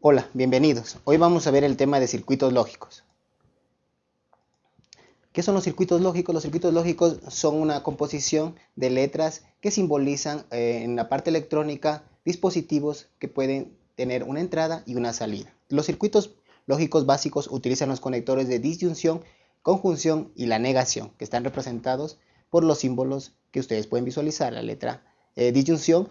Hola, bienvenidos. Hoy vamos a ver el tema de circuitos lógicos. ¿Qué son los circuitos lógicos? Los circuitos lógicos son una composición de letras que simbolizan eh, en la parte electrónica dispositivos que pueden tener una entrada y una salida. Los circuitos lógicos básicos utilizan los conectores de disyunción, conjunción y la negación, que están representados por los símbolos que ustedes pueden visualizar. La letra eh, disyunción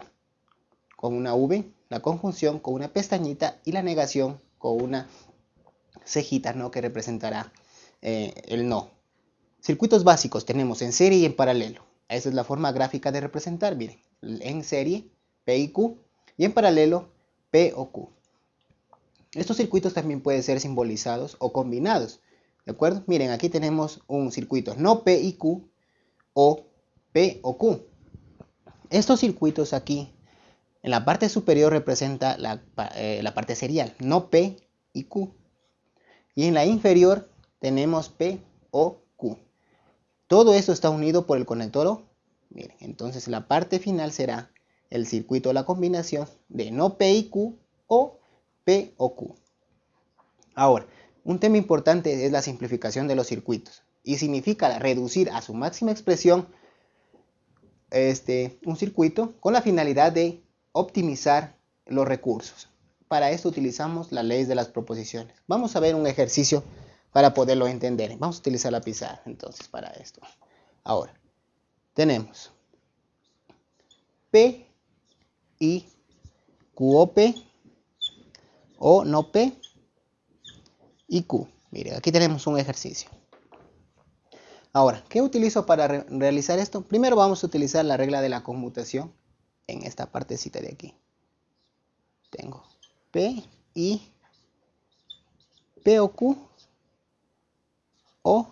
con una V, la conjunción con una pestañita y la negación con una cejita ¿no? que representará eh, el no. Circuitos básicos tenemos en serie y en paralelo. Esa es la forma gráfica de representar, miren, en serie P y Q y en paralelo P o Q. Estos circuitos también pueden ser simbolizados o combinados, ¿de acuerdo? Miren, aquí tenemos un circuito no P y Q o P o Q. Estos circuitos aquí en la parte superior representa eh, la, parte serial, no P y Q. Y en la inferior tenemos P o Q. Todo esto está unido por el conector O. Miren, entonces la parte final será el circuito, la combinación de no P y Q o P o Q. Ahora, un tema importante es la simplificación de los circuitos y significa reducir a su máxima expresión este, un circuito con la finalidad de optimizar los recursos. Para esto utilizamos la ley de las proposiciones. Vamos a ver un ejercicio para poderlo entender. Vamos a utilizar la pizarra entonces para esto. Ahora, tenemos P y QOP o no P y Q. Mire, aquí tenemos un ejercicio. Ahora, ¿qué utilizo para realizar esto? Primero vamos a utilizar la regla de la conmutación en esta partecita de aquí. Tengo P y P o Q o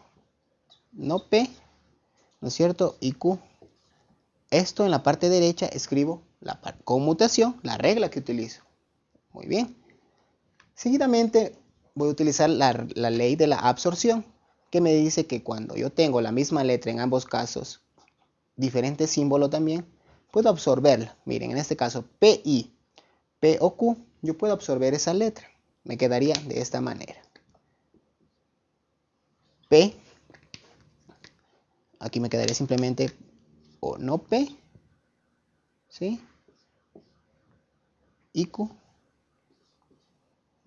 no P, ¿no es cierto? Y Q. Esto en la parte derecha escribo la conmutación, la regla que utilizo. Muy bien. Seguidamente voy a utilizar la, la ley de la absorción, que me dice que cuando yo tengo la misma letra en ambos casos, diferente símbolo también, puedo absorberla. Miren, en este caso PI, P o Q, yo puedo absorber esa letra. Me quedaría de esta manera. P, aquí me quedaría simplemente o no P, ¿sí? Y Q.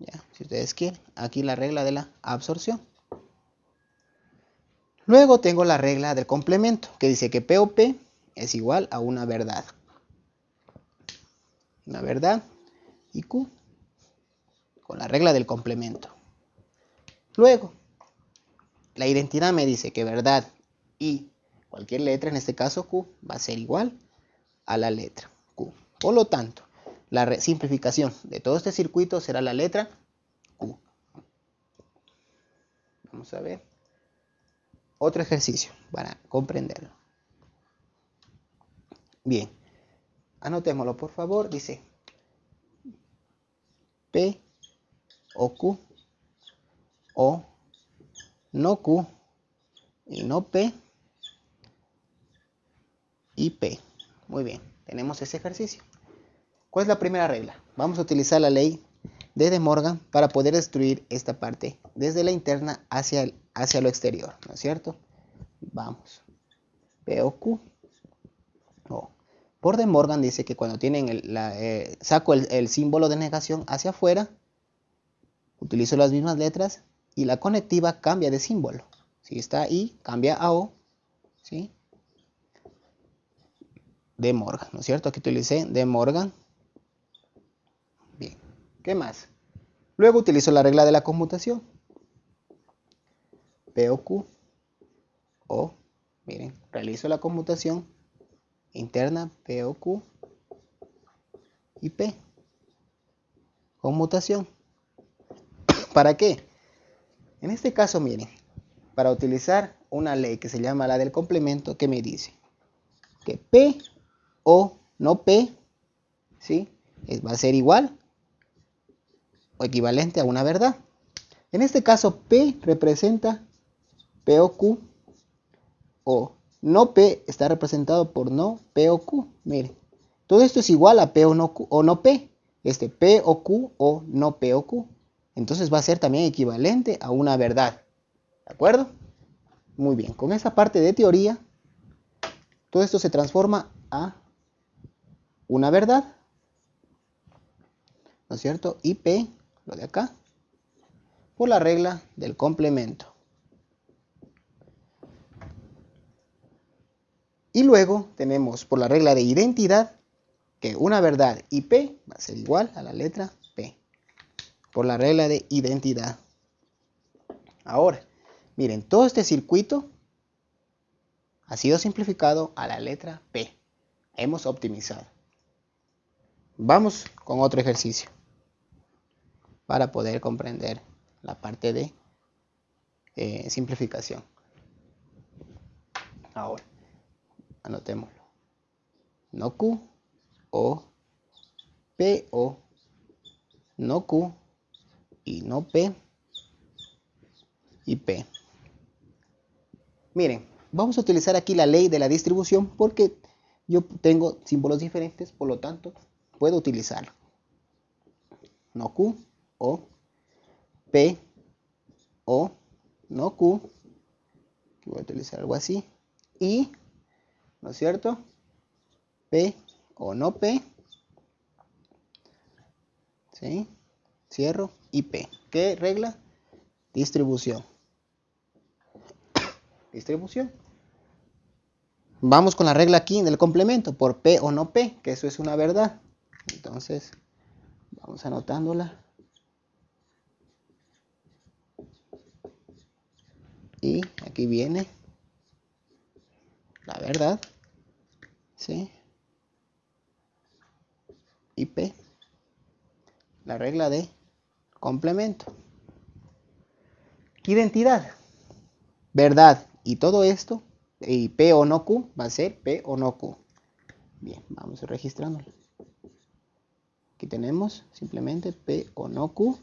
Ya, si ustedes quieren, aquí la regla de la absorción. Luego tengo la regla del complemento, que dice que P o P es igual a una verdad. Una verdad y Q con la regla del complemento. Luego, la identidad me dice que verdad y cualquier letra, en este caso Q, va a ser igual a la letra Q. Por lo tanto, la simplificación de todo este circuito será la letra Q. Vamos a ver. Otro ejercicio para comprenderlo. Bien, anotémoslo por favor. Dice P o Q o no Q y no P y P. Muy bien, tenemos ese ejercicio. ¿Cuál es la primera regla? Vamos a utilizar la ley de De Morgan para poder destruir esta parte desde la interna hacia, hacia lo exterior, ¿no es cierto? Vamos. P o Q por De Morgan dice que cuando tienen el, eh, saco el, símbolo de negación hacia afuera, utilizo las mismas letras y la conectiva cambia de símbolo. Si está I, cambia a O. ¿sí? De Morgan, ¿no es cierto? Aquí utilicé De Morgan. Bien, ¿qué más? Luego utilizo la regla de la conmutación. P o Q. O, miren, realizo la conmutación interna P o Q y P. Conmutación. ¿Para qué? En este caso, miren, para utilizar una ley que se llama la del complemento, que me dice que P o no P, ¿sí? Va a ser igual o equivalente a una verdad. En este caso, P representa P o Q o no P está representado por no P o Q. Miren, todo esto es igual a P o no, Q, o no P. este P o Q o no P o Q. Entonces va a ser también equivalente a una verdad. ¿De acuerdo? Muy bien, con esa parte de teoría, todo esto se transforma a una verdad. ¿No es cierto? Y P, lo de acá, por la regla del complemento. Y luego tenemos por la regla de identidad que una verdad IP va a ser igual a la letra P. Por la regla de identidad. Ahora, miren, todo este circuito ha sido simplificado a la letra P. Hemos optimizado. Vamos con otro ejercicio para poder comprender la parte de eh, simplificación. Ahora, anotémoslo. No Q o P o no Q y no P y P. Miren, vamos a utilizar aquí la ley de la distribución porque yo tengo símbolos diferentes, por lo tanto puedo utilizarlo. No Q o P o no Q. Voy a utilizar algo así. Y, ¿no es cierto? P o no P. ¿Sí? Cierro y P. ¿Qué regla? Distribución. Distribución. Vamos con la regla aquí del complemento, por P o no P, que eso es una verdad. Entonces, vamos anotándola. Y aquí viene verdad. ¿Sí? y P. La regla de complemento. Identidad. Verdad. Y todo esto, y P o no Q, va a ser P o no Q. Bien, vamos registrándolo. Aquí tenemos simplemente P o no Q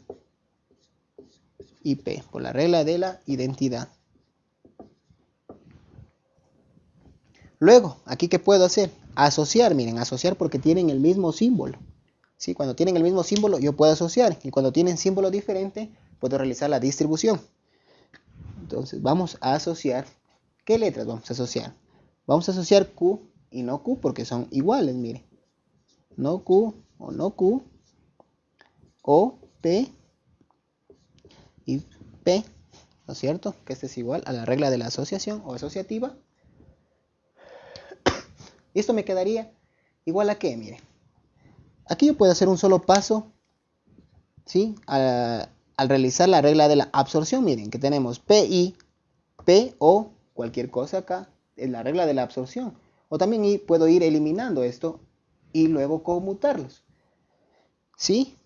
y P, por la regla de la identidad. Luego, aquí qué puedo hacer? Asociar, miren, asociar porque tienen el mismo símbolo. ¿sí? Cuando tienen el mismo símbolo, yo puedo asociar. Y cuando tienen símbolo diferente, puedo realizar la distribución. Entonces, vamos a asociar. ¿Qué letras vamos a asociar? Vamos a asociar Q y no Q porque son iguales, miren. No Q o no Q. O P y P. ¿No es cierto? Que este es igual a la regla de la asociación o asociativa. Esto me quedaría igual a qué, miren. Aquí yo puedo hacer un solo paso, ¿sí? Al, realizar la regla de la absorción, miren que tenemos PI, P o cualquier cosa acá, es la regla de la absorción. O también puedo ir eliminando esto y luego conmutarlos. ¿Sí?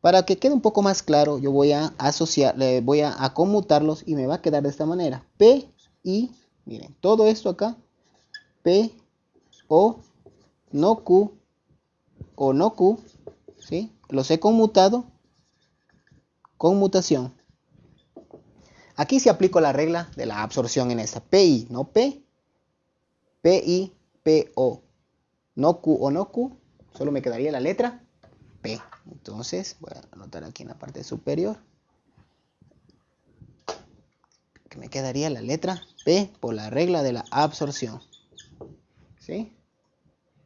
Para que quede un poco más claro, yo voy a asociar, voy a, a conmutarlos y me va a quedar de esta manera. P, I, miren, todo esto acá, P, O, no Q, o no Q, ¿sí? los he conmutado, conmutación. Aquí se aplico la regla de la absorción en esta. PI, no P, PI, PO, no Q o no Q, solo me quedaría la letra P. Entonces, voy a anotar aquí en la parte superior. Que me quedaría la letra P por la regla de la absorción. ¿Sí?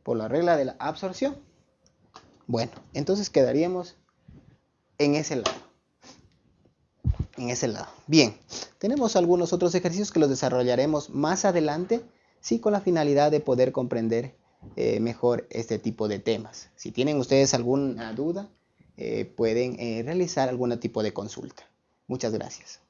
Por la regla de la absorción. Bueno, entonces quedaríamos en ese lado. En ese lado. Bien, tenemos algunos otros ejercicios que los desarrollaremos más adelante, sí con la finalidad de poder comprender eh, mejor este tipo de temas. Si tienen ustedes alguna duda, eh, pueden eh, realizar algún tipo de consulta. Muchas gracias.